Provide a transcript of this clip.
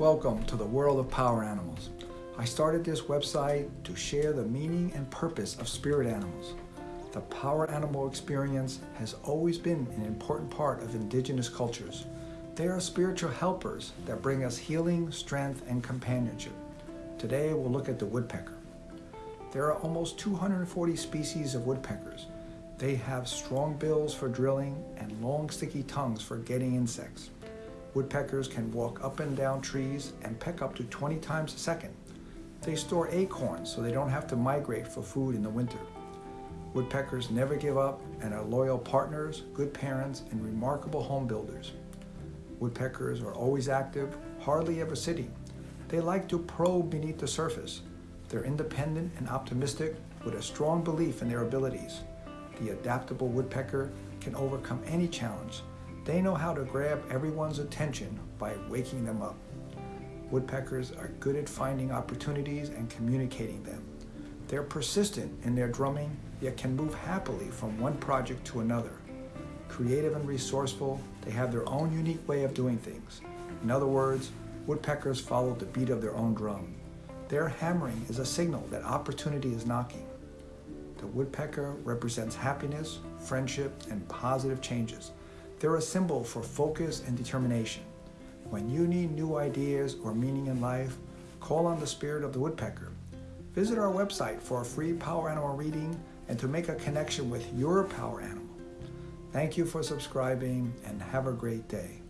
Welcome to the world of power animals. I started this website to share the meaning and purpose of spirit animals. The power animal experience has always been an important part of indigenous cultures. They are spiritual helpers that bring us healing, strength, and companionship. Today we'll look at the woodpecker. There are almost 240 species of woodpeckers. They have strong bills for drilling and long sticky tongues for getting insects. Woodpeckers can walk up and down trees and peck up to 20 times a second. They store acorns so they don't have to migrate for food in the winter. Woodpeckers never give up and are loyal partners, good parents, and remarkable home builders. Woodpeckers are always active, hardly ever sitting. They like to probe beneath the surface. They're independent and optimistic with a strong belief in their abilities. The adaptable woodpecker can overcome any challenge. They know how to grab everyone's attention by waking them up. Woodpeckers are good at finding opportunities and communicating them. They're persistent in their drumming, yet can move happily from one project to another. Creative and resourceful, they have their own unique way of doing things. In other words, woodpeckers follow the beat of their own drum. Their hammering is a signal that opportunity is knocking. The woodpecker represents happiness, friendship, and positive changes. They're a symbol for focus and determination. When you need new ideas or meaning in life, call on the spirit of the woodpecker. Visit our website for a free power animal reading and to make a connection with your power animal. Thank you for subscribing and have a great day.